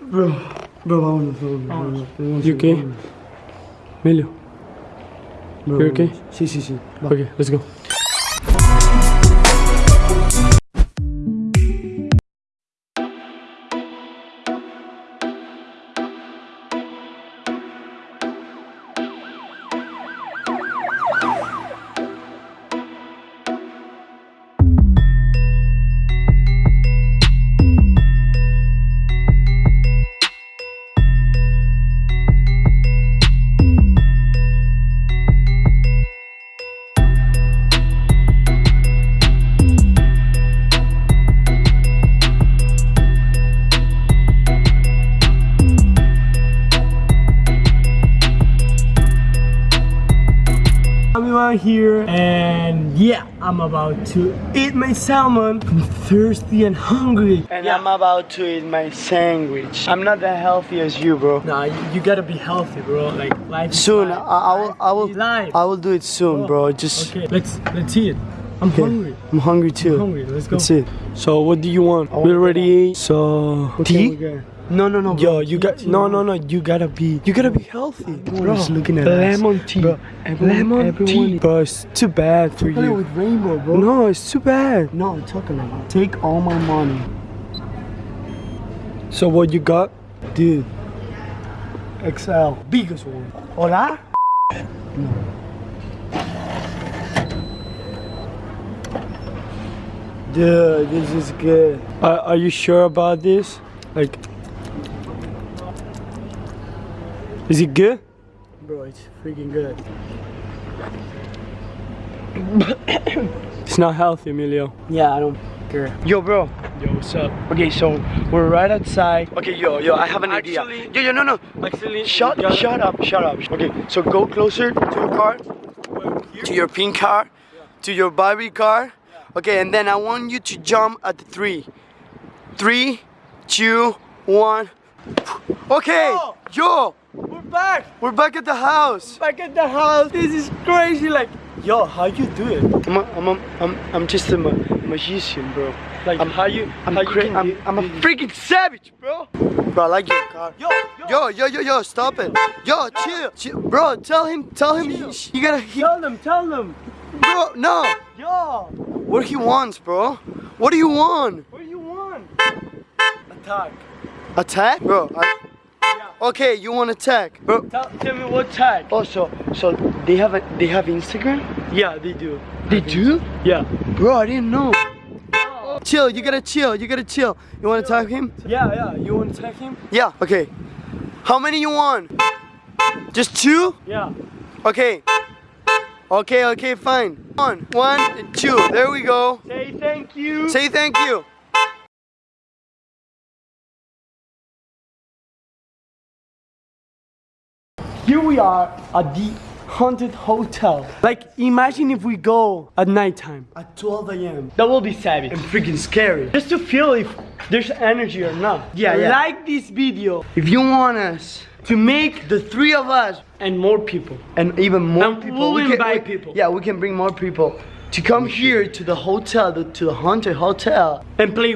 Bro, bro, vámonos, vámonos, vámonos. Tenemos You que- okay? Emilio. Bro, You okay? vámonos. Sí, sí, sí. Va. Okay, let's go. Out here and yeah, I'm about to eat my salmon. I'm thirsty and hungry. And I'm about to eat my sandwich. I'm not that healthy as you, bro. Nah, you, you gotta be healthy, bro. Like life. Soon, I, life. I will, I will, life. I will do it soon, oh, bro. Just, Okay, let's let's eat. I'm hungry. I'm hungry too. hungry. Let's go. That's it. So what do you want? want We already ate. So tea. No, no, no. Yo, you got no, no, no. You gotta be. You gotta be healthy, is looking at us. lemon tea. Bro, everyone- lemon everyone tea, bro. It's too bad for you. with rainbow, bro. No, it's too bad. No, I'm talking about. Take all my money, So what you got? dude. XL, biggest one. Hola. Dude, this is good. Are, are you sure about this? Like, is it good? Bro, it's freaking good. It's not healthy, Emilio. Yeah, I don't care. Yo, bro. Yo, what's up? Okay, so we're right outside. Okay, yo, yo, I have an Actually- idea. Yo, yo, no, no. Actually, Shut, you shut up, shut up. Okay, so go closer to your car, to your pink car, to your Barbie car. Okay, and then I want you to jump at the three. Three, two, one. Okay, oh! yo, We're back. we're back at the house. Back at the house. This is crazy. Like, yo, how you do it? I'm, a, I'm, a, I'm, I'm just a ma magician, bro. Like, I'm- how you? I'm, how you can I'm, I'm a freaking savage, bro. Bro, I like your car. Yo, Yo, yo. yo, yo, yo, stop it. Yo, chill, chill. Bro, tell him, tell him, he, you gotta, he, Tell them. Tell them. bro, no. Yo, What he wants, bro? What do you want? what do you want? Attack. Attack? Bro, I, Yeah. Okay, you want attack. Bro, Tell, tell me what tag. oh, so, so they have a, they have Instagram? Yeah, they do. They do? Yeah. Bro, I didn't know. Chill, you gotta chill, you gotta chill. You wanna tag him? Yeah, yeah. You want to tag him? Yeah, okay. How many you want? Just two? Yeah. Okay. Okay, okay, fine. One, one, and two. There we go. Say thank you. Say thank you. Here we are at the haunted hotel. Like, imagine if we go at nighttime. At 12 a.m. That will be savage. And freaking scary. Just to feel if there's energy or not. Yeah, yeah. Like this video If you want us to make the three of us and more people. and even more And people, we'll we invite we- people. Yeah, we can bring more people to come here to the hotel, to the haunted hotel. And play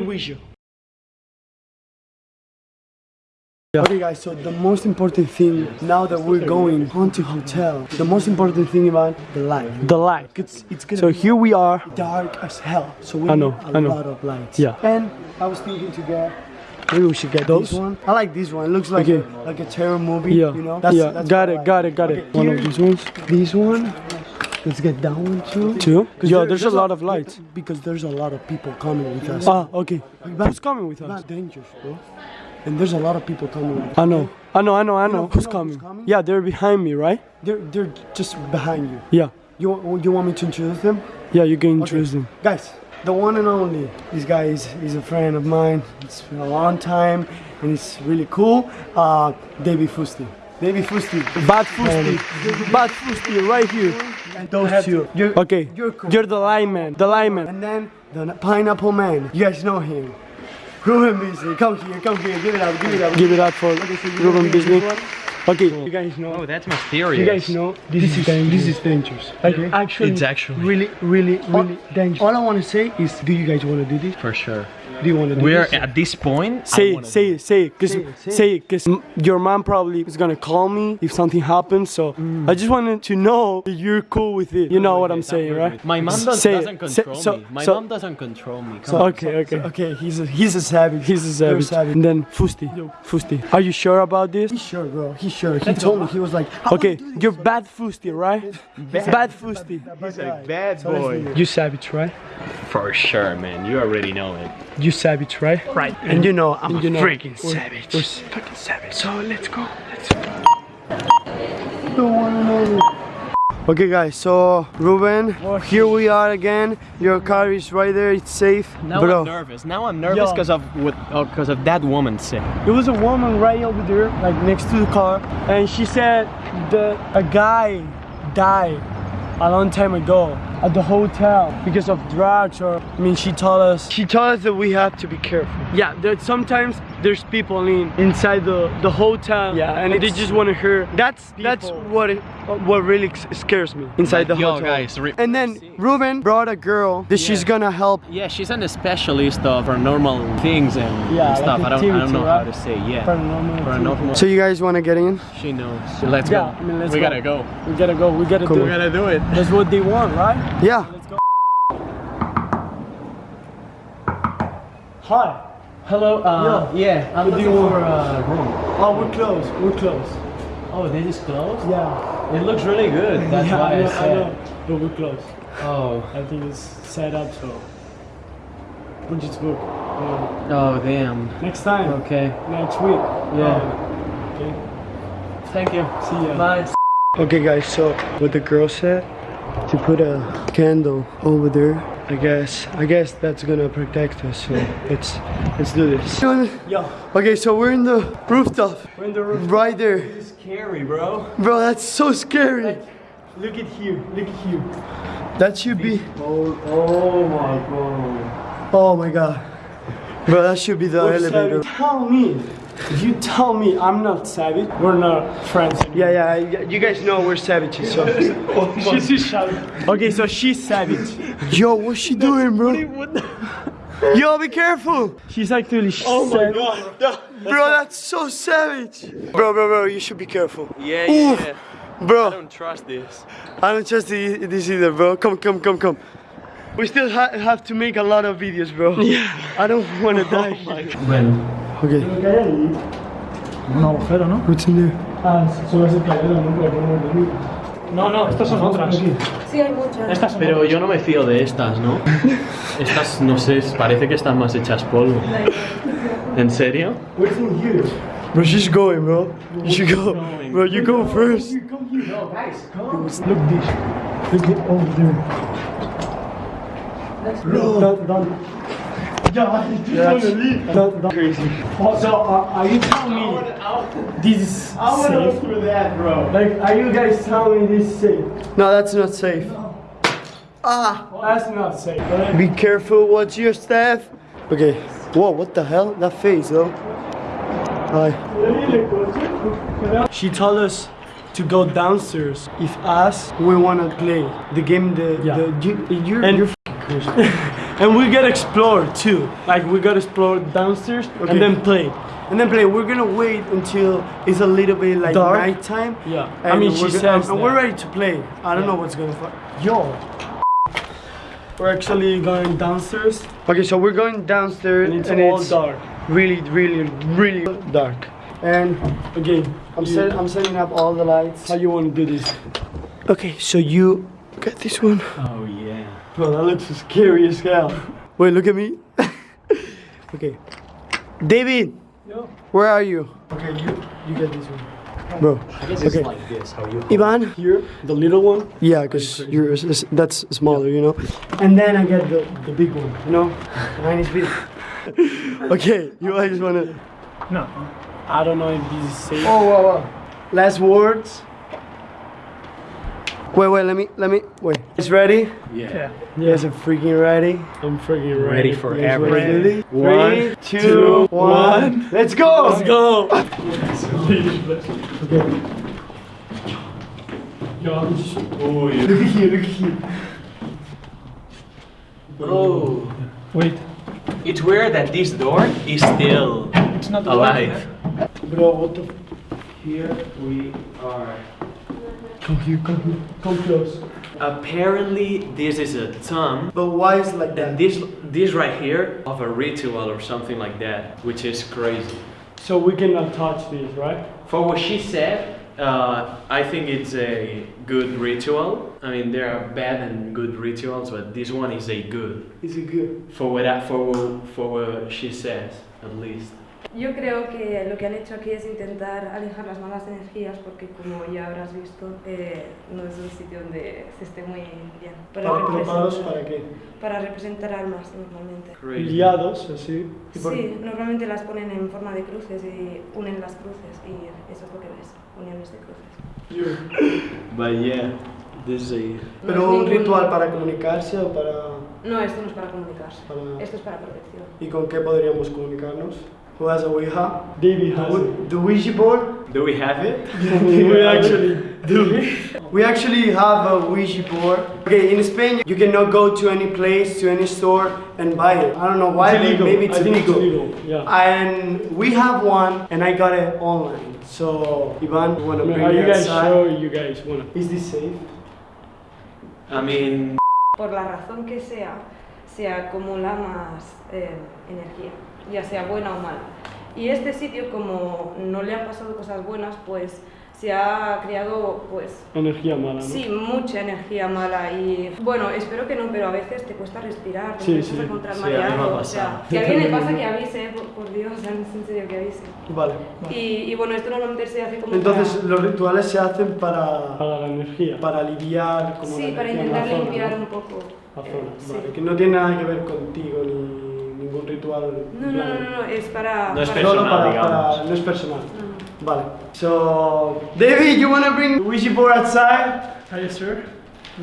Ouija. Okay, guys. So the most important thing now that we're going haunted hotel, the most important thing about the light. The light. It's it's gonna So be here we are. dark as hell. So we I know, need a I know. lot of lights. Yeah. And I was thinking to get Maybe we should get this those. one. I like this one. It looks like Okay. a, like a terror movie. Yeah. You know. yeah. got what I it. like. Got it. Got it. Got it. One of these ones. This one. Let's get that one too. 'Cause Yo, there's a there's lot of lights. Because there's a lot of people coming with us. Ah, okay. But- Who's coming with us? Dangerous, bro. And there's a lot of people coming. I know. I know. I know. I know- know. you Who's know coming? who's coming? Yeah, they're behind me, right? They're they're just behind you. Yeah. You want you want me to introduce them? Yeah, you can introduce them. Guys, the one and only. This guy is, is a friend of mine. It's been a long time and it's really cool. Uh, David Fusti. David Fusti. Bad Fusti. Bad Fusti, right here. And those two. You're, Okay. You're cool. You're the lineman. The lineman. and then the pineapple man. You guys know him. Ruben Beasley. Come here, come here. Give it up, give it up. Give it up for Okay, so Ruben Beasley. This one? Okay, you guys know. Oh, that's mysterious. You guys know this, is this is dangerous. Like actually, It's actually- really, really, really dangerous. All I want to say is, do you guys want to do this? For sure. Do you want to do We're this? at this point. I Say it, say it, say it, cause Say it, say say it, cause your mom probably is gonna call me if something happens. So Mm. I just wanted to know that you're cool with it. You know what I'm I'm saying, right? with- My mom does, Say it. doesn't Say- control so- me. My so- mom doesn't control me. Come So, on. okay, okay, okay. He's a he's a savage. He's a savage. savage. And then Fusti, Fusti, are you sure about this? He's sure, bro. He's sure. He told me he was like, "I Okay, wanna do this." you're bad Fusti, right? Bad, Fusti. He's a bad boy. You savage, right? For sure, man. You already know it. You savage, right? right. And you know, I'm a you know, freaking we're- savage. we're fucking savage. So let's go. Let's Okay, guys. So Ruben, oh, here we are again. Your car is right there. It's safe, Now bro. I'm nervous. Now I'm nervous Yo. because of what? Because oh, of that woman said. There was a woman right over there, like next to the car, and she said that a guy died a long time ago at the hotel because of drugs or I mean she told us She told us that we have to be careful. yeah that sometimes there's people in inside the the hotel Yeah, and and they just want to hear That's that's what it, what really scares me inside the Yo, hotel. guys, And then Ruben brought a girl that she's gonna help. Yeah, she's an specialist of paranormal things and, Yeah, and stuff. like I don't, I don't activity, know how to say. Yeah, paranormal paranormal. So you guys want to get in? she knows. Let's Yeah, go. I mean, let's we go. gotta go. we gotta go we gotta Cool. do We it gotta do it. that's what they want right Yeah. let's go hi Hello. Uh, yeah, I'm What do you looking want? for a room. oh we're close we're close Oh, this is closed. yeah It looks really good. That's yeah, why I I, know, I said. know, but we're close. Oh. I think it's set up so we'll just book. Yeah. Oh, damn. Next time, Okay. next week. Yeah. Okay. Thank you. See ya. Bye. Okay, guys. So what the girl said to put a candle over there. I guess. I guess that's gonna protect us. So let's let's do this. Yo, Okay, so we're in the rooftop, we're in the room. right there. It's scary, bro. Bro, that's so scary. Look at here. Look at here. That should be. Oh, oh my god. Oh my god. Bro, that should be the elevator. Tell me. You tell me I'm not savage. We're not friends. Yeah, yeah. You guys know we're savages. So. She's savage Okay, so she's savage. Yo, what's she doing, bro? Yo, be careful. She's actually oh my god. Bro, that's so savage. Bro, bro, bro, you should be careful. Yeah, Oof. yeah. I Bro, don't trust this. I don't trust this either, bro. Come, come, come, come. We still ha have to make a lot of videos, bro. Yeah. I don't want to die. Bueno. Okay, Un agujero, ¿no? what's in there? Ah, solo es el cabello, no puedo poner No, no, estas son otras. Sí, hay muchas. Estas son Pero yo no me fío de estas, ¿no? Estas, no sé, parece que están más hechas polvo. ¿En serio? What's in here? Bro, she's going, bro. You should go. going? Bro, you go first. No, guys, come. Look this. Look it over there. No. Don't, don't. Yeah, I just leave. Don't, don't. Crazy. Oh, so uh, are you telling me this is safe? through that, bro. Like, are you guys telling me this is safe? No, that's not safe. Ah, That's not safe. Right? be careful. Watch your staff. Okay. Whoa, what the hell? That face, though. Hi. She told us to go downstairs if us we wanna play the game. The Yeah. the You, you're, And- you're. and we gotta explore too. Like we gotta explore downstairs Okay. and then play. And then play. We're gonna wait until it's a little bit like Dark? nighttime. Yeah. I mean, she says and we're ready to play. I don't know what's gonna. Fu- Yo. We're actually going downstairs okay, so we're going downstairs and it's and all it's dark. really, really, really dark. And again, I'm you- set, I'm setting up all the lights. How you wanna do this? Okay, so you get this one. Oh, yeah. Bro, that looks scary as hell. Wait, look at me. okay, David, Yo. where are you, Okay, you you get this one. bro? I guess Okay. it's like this, how you... Ivan. Here, the little one, Yeah, cause you're that's smaller, you know. and then I get the the big one. You know, mine is big. okay, you guys wanna? No. I don't know if this is safe. Oh, wow, wow. Last words. Wait, wait, let me, let me, wait. It's ready? Yeah. You guys are freaking ready? I'm freaking ready. Ready for You guys everything. ready? One, Three, two, one. Let's go! Let's go. Yo, just Look at you, look at you. Bro, wait. it's weird that this door is still It's not alive. Bro, what the? Here we are. Come here, come here. Come close. Apparently, this is a tomb. But why is it like And that? this, this right here, of a ritual or something like that, which is crazy. So we cannot touch this, right? For what she said, uh, I think it's a good ritual. I mean, there are bad and good rituals, but this one is a good. Is it good? For what, I- for, what- for what she says, at least. Yo creo que lo que han hecho aquí es intentar alejar las malas energías porque como ya habrás visto eh, no es un sitio donde se esté muy bien. ¿Para preparados representar- para qué? para representar almas normalmente. Liados, así. Y por- Sí, normalmente las ponen en forma de cruces y unen las cruces y eso es lo que ves, uniones de cruces. But yeah, this is a. No Pero un ritual para comunicarse o para... No, esto no es para comunicarse, Para- esto es para protección. ¿Y con qué podríamos comunicarnos? Who has a Ouija? Davey has The- it. The Ouija board? Do we have it? we actually do. We actually have a Ouija board. Okay, in Spain you cannot go to any place, to any store and buy it. I don't know why, It's illegal. maybe it's I think illegal. it's illegal. Yeah. And we have one and I got it online. So, Ivan, you wanna bring Are you guys outside? sure you guys wanna? Is this safe? I mean, Por la razón que sea, se acumula más eh, energía, ya sea buena o mala. Y este sitio, como no le han pasado cosas buenas, pues se ha creado, pues, Energía mala, ¿no? sí, mucha energía mala. Y bueno, espero que no, pero a veces te cuesta respirar, te Sí, empiezas sí. a encontrar Sí, a mí me ha mareado. O sea, si a alguien le pasa que avise, por, por Dios, en serio que avise. Vale. Y, y bueno, esto normalmente se hace como Entonces para, los rituales se hacen para, Para la energía. para aliviar como sí, la para intentar zona, limpiar ¿no? un poco. La eh, zona, sí. Vale, que no tiene nada que ver contigo ni ningún ritual. No, no, no, no, no, es para... No es para- Solo personal, para, digamos. para- no es personal. No. Vale. So, David, you wanna bring Ouija board outside? Are you sure?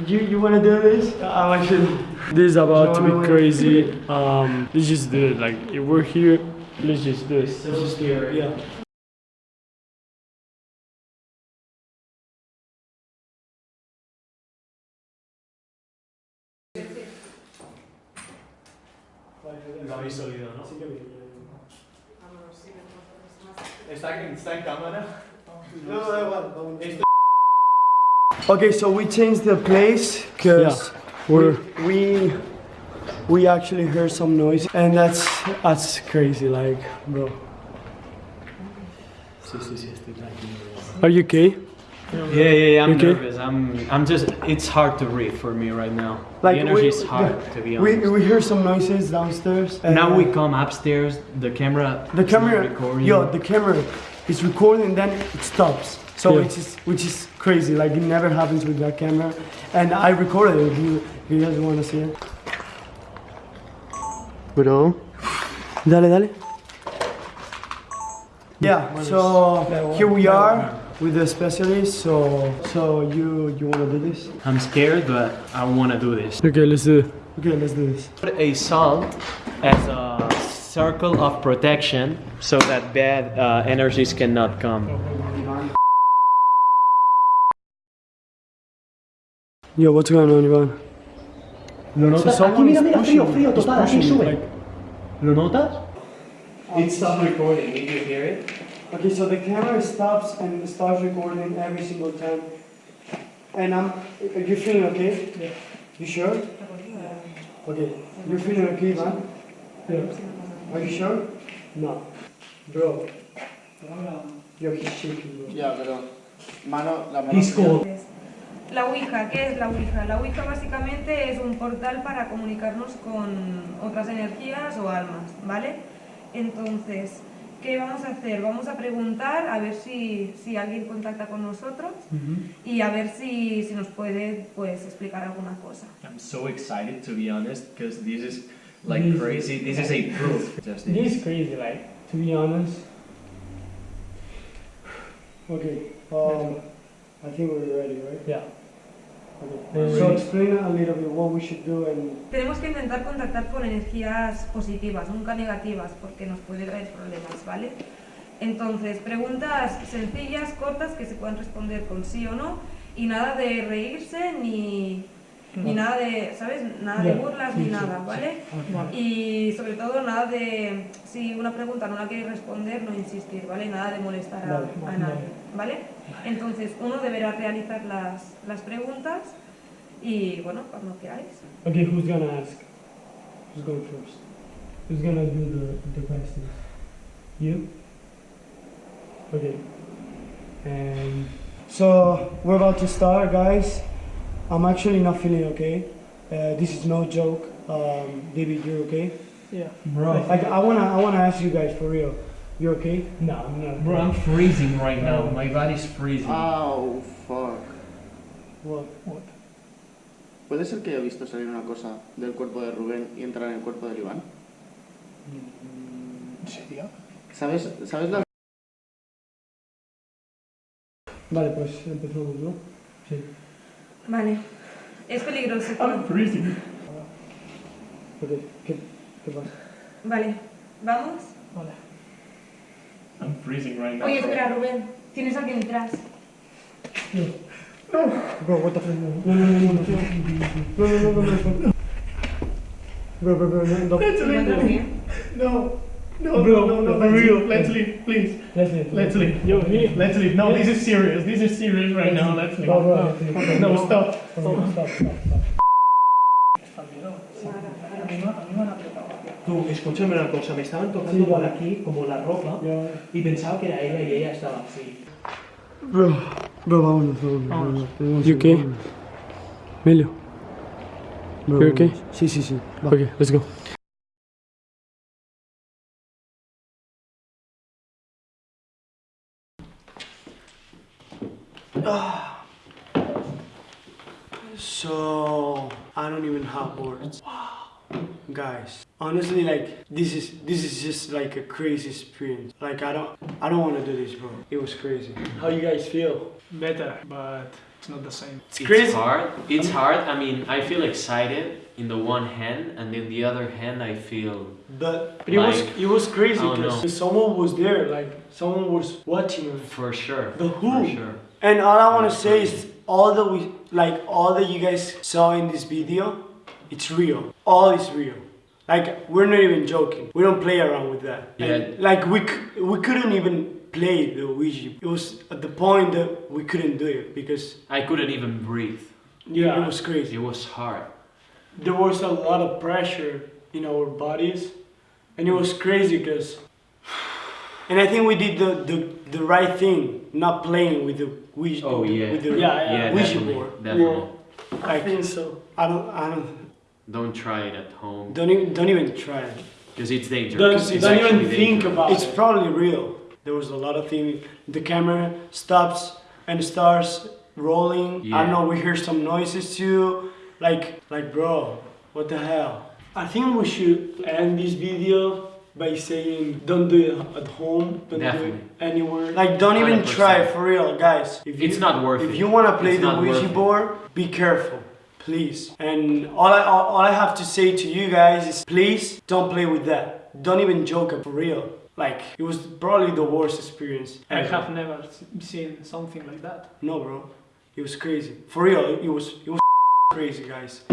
You you wanna do this? I'm actually. This is about to No, no, be crazy. Um, let's just do it. Like, if we're here, let's just do it. Let's just do it. Yeah. Lo habéis oído, ¿no? Sí que bien. ¿Está, está en cámara? No, da igual. vamos. Okay, so we changed the place because We're we we actually heard some noise, and that's that's crazy. Like, bro. Are you okay? Yeah, yeah, yeah, I'm Okay. nervous. I'm, I'm just, it's hard to breathe for me right now. Like the energy we, is hard, to be we honest. we hear some noises downstairs. And now and, we uh, come upstairs, the camera The is not camera, recording. yo, the camera is recording, then it stops. So Yeah. which is which is crazy. Like it never happens with that camera. And I recorded it. If you, if you guys want to see it. Bro. Dale, dale. Yeah. So here we are with the specialist. So so you you want to do this? I'm scared, but I want to do this. Okay, let's do it. Okay, let's do this. Put a salt as a circle of protection so that bad uh, energies cannot come. Yo, what's going on, Ivan? ¿Lo notas? someone Aquí, mira, is mira, pushing, frío, frío, is total, aquí sube. like- ¿Lo notas? It stopped recording, did you hear it? Okay, so the camera stops and starts recording every single time. And I'm. Are you feeling okay? Yeah. You sure? Okay. You're feeling okay, man? Yeah. Are you sure? No. Bro. Yo, he's shaking, bro. Ya, pero mano, la mano. He's cold. La Ouija, ¿qué es la Ouija? La Ouija básicamente es un portal para comunicarnos con otras energías o almas, ¿vale? Entonces, ¿qué vamos a hacer? Vamos a preguntar a ver si, si alguien contacta con nosotros y a ver si, si nos puede pues, explicar alguna cosa. I'm so excited to be honest because this is like crazy. This is a proof. Just This is crazy, like, to be honest. Okay. Um, I think we're ready, right? Yeah. Okay. So explain a little bit what we should do and Tenemos que intentar contactar con energías positivas, nunca negativas, porque nos puede traer problemas, ¿vale? Entonces, preguntas sencillas, cortas, que se puedan responder con sí o no, y nada de reírse ni, ni nada de, ¿sabes? Nada de Ya, burlas sí, ni sí, nada, sí. ¿vale? Vale. Y sobre todo nada de, si una pregunta no la queréis responder, no insistir, ¿vale? Nada de molestar a, Vale, a vale. nadie, ¿vale? Entonces, uno deberá realizar las, las preguntas y, bueno, cuando queráis. Okay, who's gonna ask? Who's going first? Who's gonna do the, the questions? You? Okay. And so we're about to start, guys. I'm actually not feeling okay. Uh, this is no joke. Um, David, you're okay? Yeah. Bro, like I wanna, I wanna ask you guys for real. You okay? No, I'm not. Bro, I'm freezing right now. My body's freezing. Oh, fuck. What? What? ¿Puede ser que haya visto salir una cosa del cuerpo de Rubén y entrar en el cuerpo de Iván? ¿En serio? ¿Sabes, ¿Sabes la Vale, pues empezamos, ¿no? Sí. Vale. Es peligroso. I'm freezing. Okay. ¿Qué, qué pasa? Vale. ¿Vamos? Vale. I'm freezing right now. Oye, espera, Rubén. Tienes a alguien detrás. Bro, what the fuck? No, no, no, no, no. No, no, no, no, no. Bro, bro, bro, no, no. ¿Encuentras bien? No. No, Bro, no, no, no, for let's real. leave, let's leave, please. Let's leave. Let's leave. Yo, me. Let's leave. No, this is serious. This is serious right now. Let's leave. Bro, bro, okay. No, stop. Stop, stop, stop. Tú, escúchame una cosa. Me estaban tocando Sí, por vale. aquí como la ropa Ya. y pensaba que era ella y ella estaba así. Bro, bro, vámonos, vámonos. vámonos. You okay? Melio. Bro, You okay? Sí, sí, sí. Va. Okay, let's go. So I don't even have words. Guys, honestly, like this is this is just like a crazy experience. Like I don't I don't want to do this, bro. It was crazy. How you guys feel? Better, but it's not the same. It's It's crazy. hard. It's hard. I mean, I feel excited in the one hand, and in the other hand, I feel But, but it was it was crazy I know. because someone was there, like someone was watching us. for sure. The who? For sure. And all I want to say is all that we like all that you guys saw in this video, it's real. All is real. Like we're not even joking. We don't play around with that. And, Yeah. like we c- we couldn't even play the Ouija. It was at the point that we couldn't do it because I couldn't even breathe. yeah, it was crazy. It was hard. There was a lot of pressure in our bodies, and it was crazy because. And I think we did the, the, the right thing, not playing with the Ouija. Oh, yeah. With the Yeah, yeah. Ouija definitely. board. Definitely. I think so. I don't. I don't. Don't try it at home Don't even. Don't even try it. because it's dangerous. Don't, It's don't even actually think about It's it. It's probably real. There was a lot of things. The camera stops and starts rolling. I Yeah. don't know. We hear some noises too. Like, like, bro, what the hell? I think we should end this video by saying, don't do it at home. Don't do it anywhere. Like, don't even 100%. try for real, guys. If It's not worth If it. If you wanna play It's the Ouija board, be careful. Please. And all I, all, I have to say to you guys is please don't play with that. Don't even joke it for real. Like, it was probably the worst experience. I have never seen something like that. No, bro. It was crazy. For real, it was it was crazy, guys.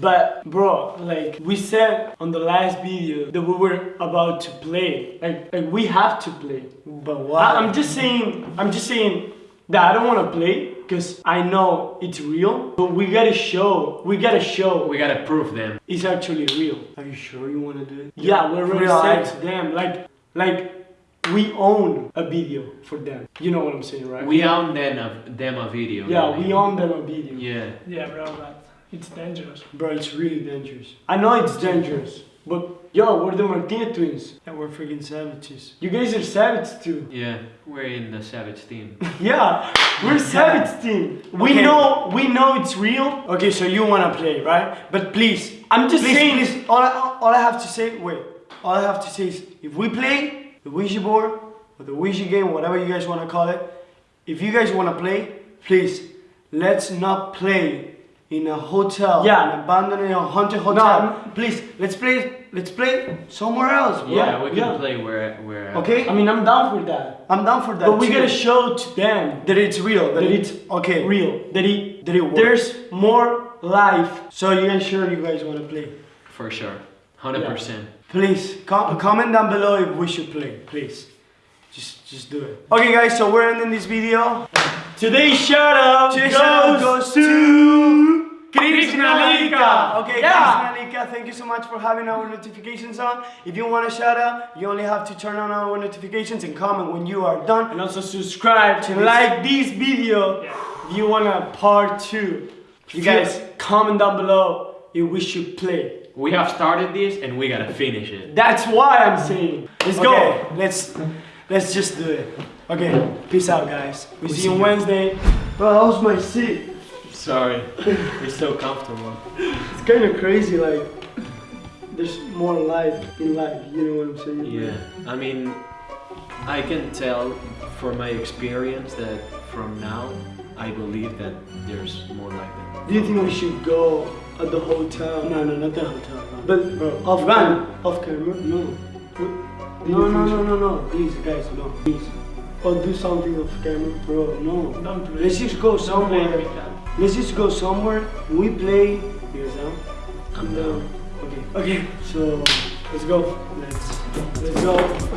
But bro, like we said on the last video that we were about to play. Like like we have to play. But why? I, am just saying I'm just saying that I don't want to play because I know it's real. But we gotta show. We gotta show We gotta prove them. it's actually real. Are you sure you want to do it? Yeah, we're real, said I- to them, like, like, we own a video for them. You know what I'm saying, right? We own them a, them a video. Yeah, really. we own them a video. Yeah. Yeah, bro, but it's dangerous. Bro, it's really dangerous. I know it's dangerous, but yo, we're the Martinez twins, and we're freaking savages. You guys are savage too. Yeah. We're in the Savage team. Yeah, we're savage team. We Okay. know, we know it's real. Okay, so you wanna play, right? But please, I'm just Please, saying. please. All, I, all I have to say, wait. All I have to say is, if we play the Ouija board or the Ouija game, whatever you guys wanna call it, if you guys wanna play, please, let's not play in a hotel. Yeah. An abandoned in a haunted hotel. I'm- Please, let's play. Let's play somewhere else, bro. Yeah, we can yeah. play where where. Okay. I mean, I'm down for that. I'm down for that. But we too. gotta show to them that it's real. That, that it's it's okay. real. That it That it works. there's more life. So you guys sure you guys wanna play? For sure, hundred percent. Please com- comment down below if we should play. Please, just just do it. Okay, guys. So we're ending this video. Today's shout out Today's goes, shout out goes to Krishna Lika. Okay, Yeah. Krishna Lika, thank you so much for having our notifications on. If you want a shout out, you only have to turn on our notifications and comment when you are done. And also subscribe to like this video if you want a part two. You guys comment down below if we should play. We have started this and we gotta finish it. That's why I'm saying. Let's go. Let's let's just do it. Okay, peace out, guys. We see you Wednesday. Bro, that was my seat. Sorry, it's so comfortable. It's kind of crazy, like there's more life in life. You know what I'm saying? Yeah, I mean, I can tell from my experience that from now, I believe that there's more like that. Do you think we should go at the hotel? No, no, not the hotel. no. But Bro, off run. off camera? No. No, no, no, no, no. Please, guys, no. Please. Or do something off camera, bro. No. Don't play. Let's just go Don't somewhere. Let's just go somewhere. We play. Here's down. I'm down. Okay. Okay. So let's go. Let's let's go.